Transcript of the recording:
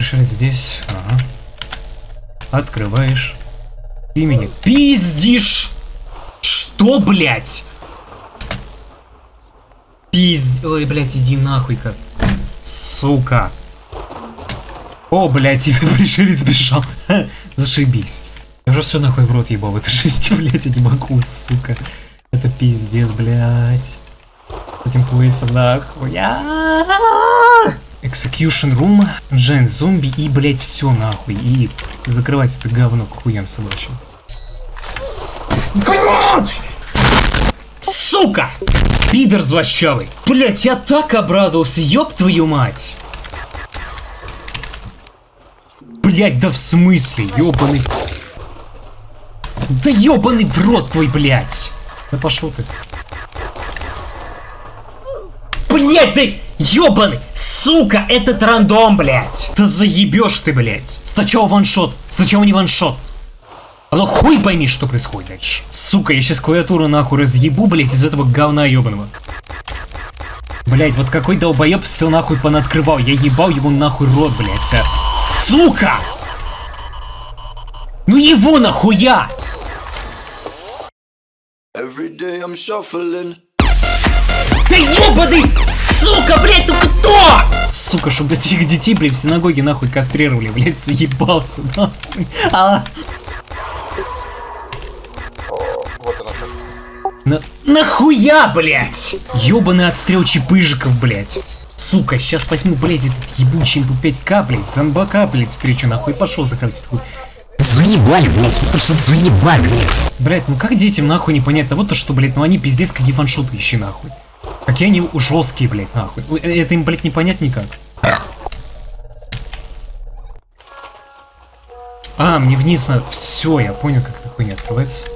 Решать здесь. Ага. Открываешь. Ты меня пиздишь! Что, блядь? Пиз... Ой, блядь, иди нахуй как. Сука. О, блядь, тебе пришелец бежал. Зашибись. Я уже все нахуй в рот ебал. Это жесть, блядь, я не могу, сука. Это пиздец, блядь. С этим поясом нахуй. Execution Room, Giant зомби и, блядь, все нахуй. И закрывать это говно к хуям собачьим. Блядь! Сука! Пидор злощавый. Блядь, я так обрадовался, ёб твою мать. Блядь, да в смысле, ёбаный. Да ёбаный в рот твой, блядь. Да пошел ты. Блядь, ты ёбаный. Сука, этот рандом, блядь. Да заебешь ты, блядь. Сначала ваншот. Сначала не ваншот. А ну хуй пойми, что происходит дальше. Сука, я сейчас клавиатуру нахуй разъебу, блядь, из этого говна ебаного. Блядь, вот какой долбоеб все нахуй понаткрывал. Я ебал его нахуй рот, блядь. А. Сука! Ну его нахуя! Every day I'm shuffling. Да ебаный! Сука, блядь, ну кто? Сука, чтобы этих детей, блядь, в синагоге нахуй кастрировали, блядь, заебался, нахуй. А... Вот она как. На... Нахуя, блядь? Ёбаный отстрел чипыжиков, блядь. Сука, сейчас возьму, блядь, этот ебучий МП5К, блядь, зомбака, блядь, встречу, нахуй, пошел закрыть хуй. Заебали, блядь, просто заебали, блядь. Блядь, ну как детям нахуй непонятно, вот то, что, блядь, ну они пиздец какие фаншоты ищи нахуй. Какие они жесткие, блядь, нахуй. Э, Это им, блядь, не понять никак. А, мне вниз надо. Все, я понял, как эта хуйня открывается.